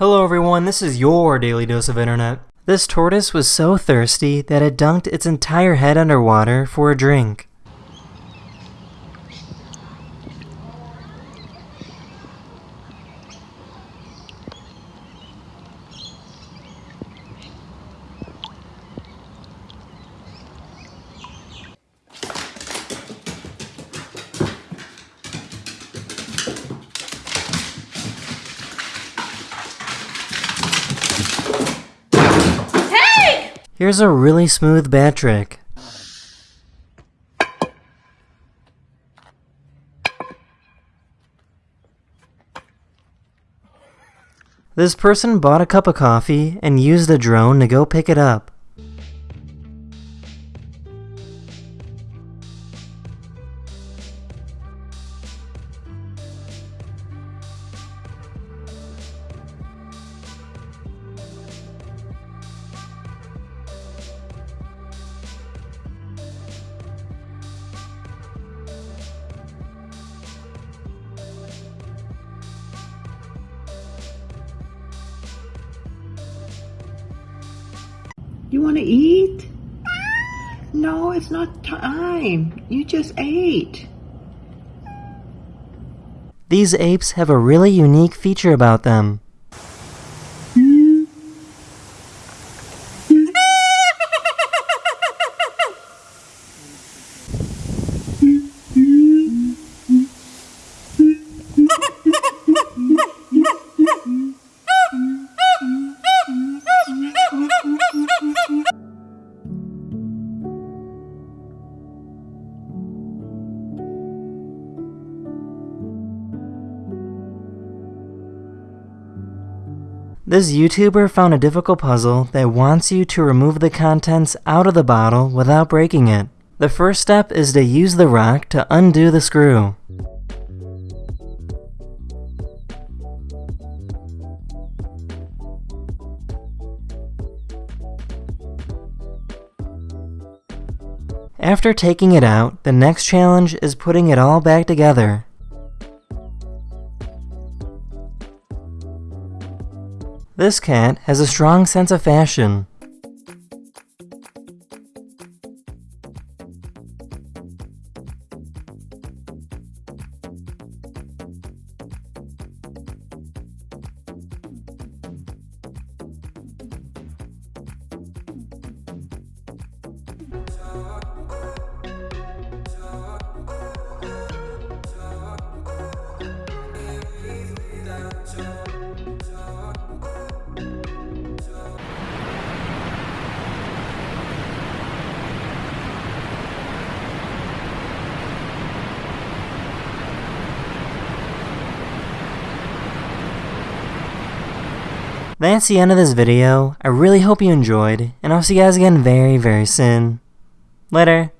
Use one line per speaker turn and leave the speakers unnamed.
Hello everyone, this is your Daily Dose of Internet. This tortoise was so thirsty that it dunked its entire head underwater for a drink. Here's a really smooth bat trick. This person bought a cup of coffee and used a drone to go pick it up.
You want to eat? No, it's not time. You just ate.
These apes have a really unique feature about them. This YouTuber found a difficult puzzle that wants you to remove the contents out of the bottle without breaking it. The first step is to use the rock to undo the screw. After taking it out, the next challenge is putting it all back together. This cat has a strong sense of fashion. That's the end of this video. I really hope you enjoyed, and I'll see you guys again very, very soon. Later.